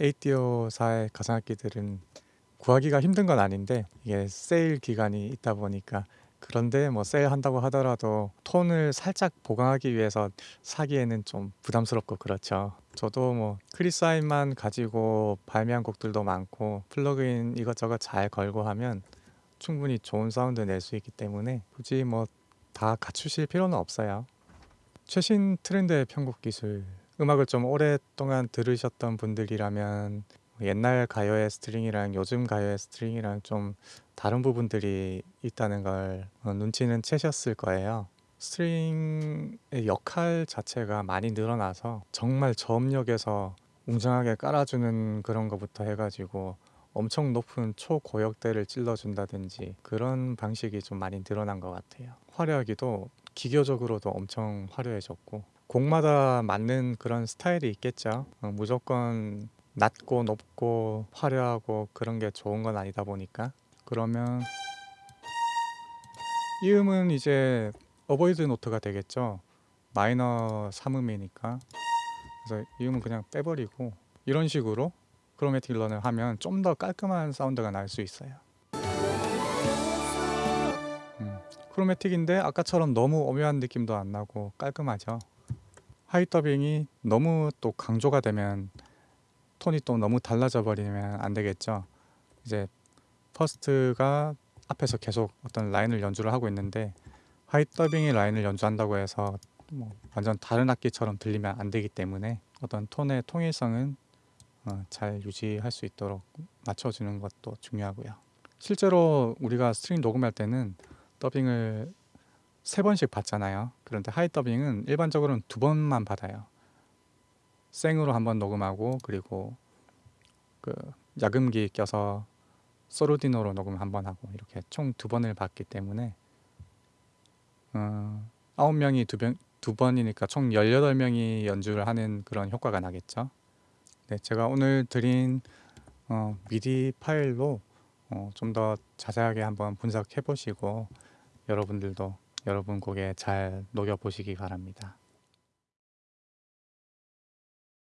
8Dio사의 가상악기들은 구하기가 힘든 건 아닌데 이게 세일 기간이 있다 보니까 그런데 뭐 세일한다고 하더라도 톤을 살짝 보강하기 위해서 사기에는 좀 부담스럽고 그렇죠. 저도 뭐 Chris Hein만 가지고 발매한 곡들도 많고 플러그인 이것저것 잘 걸고 하면 충분히 좋은 사운드 낼 수 있기 때문에 굳이 뭐 다 갖추실 필요는 없어요. 최신 트렌드의 편곡 기술 음악을 좀 오랫동안 들으셨던 분들이라면 옛날 가요의 스트링이랑 요즘 가요의 스트링이랑 좀 다른 부분들이 있다는 걸 어, 눈치는 채셨을 거예요. 스트링의 역할 자체가 많이 늘어나서 정말 저음역에서 웅장하게 깔아주는 그런 것부터 해가지고 엄청 높은 초고역대를 찔러준다든지 그런 방식이 좀 많이 늘어난 것 같아요. 화려하기도 기교적으로도 엄청 화려해졌고 곡마다 맞는 그런 스타일이 있겠죠. 어, 무조건 낮고 높고 화려하고 그런 게 좋은 건 아니다 보니까 그러면 이 음은 이제 avoid note가 되겠죠. 마이너 3음이니까 그래서 이 음은 그냥 빼버리고 이런 식으로 chromatic run을 하면 좀 더 깔끔한 사운드가 날 수 있어요. 음, chromatic인데 아까처럼 너무 오묘한 느낌도 안 나고 깔끔하죠. high 더빙이 너무 또 강조가 되면 톤이 또 너무 달라져 버리면 안 되겠죠. 이제 first가 앞에서 계속 어떤 라인을 연주를 하고 있는데 high 더빙이 라인을 연주한다고 해서 뭐 완전 다른 악기처럼 들리면 안 되기 때문에 어떤 톤의 통일성은 어, 잘 유지할 수 있도록 맞춰주는 것도 중요하고요. 실제로 우리가 스트링 녹음할 때는 더빙을 세 번씩 받잖아요. 그런데 하이 더빙은 일반적으로는 두 번만 받아요. 생으로 한 번 녹음하고 그리고 그 야금기 껴서 소르디노로 녹음 한 번 하고 이렇게 총 두 번을 받기 때문에 어, 9명이 두, 병, 두 번이니까 총 18명이 연주를 하는 그런 효과가 나겠죠. 네, 제가 오늘 드린 어, 미디 파일로 어, 좀 더 자세하게 한번 분석해 보시고 여러분들도 여러분 곡에 잘 녹여 보시기 바랍니다.